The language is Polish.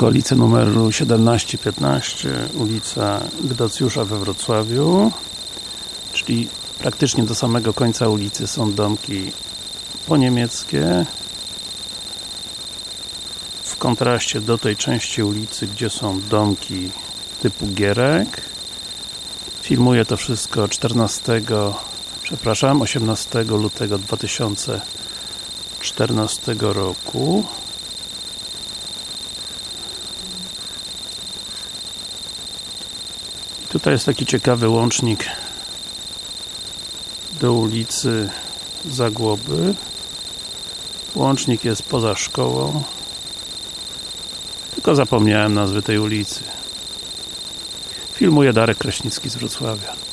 okolice numeru 17-15 ulica Gdocjusza we Wrocławiu. Czyli praktycznie do samego końca ulicy są domki poniemieckie. W kontraście do tej części ulicy, gdzie są domki typu Gierek filmuję to wszystko 14 przepraszam, 18 lutego 2014 roku Tutaj jest taki ciekawy łącznik do ulicy Zagłoby. Łącznik jest poza szkołą. Tylko zapomniałem nazwy tej ulicy. Filmuje Darek Kraśnicki z Wrocławia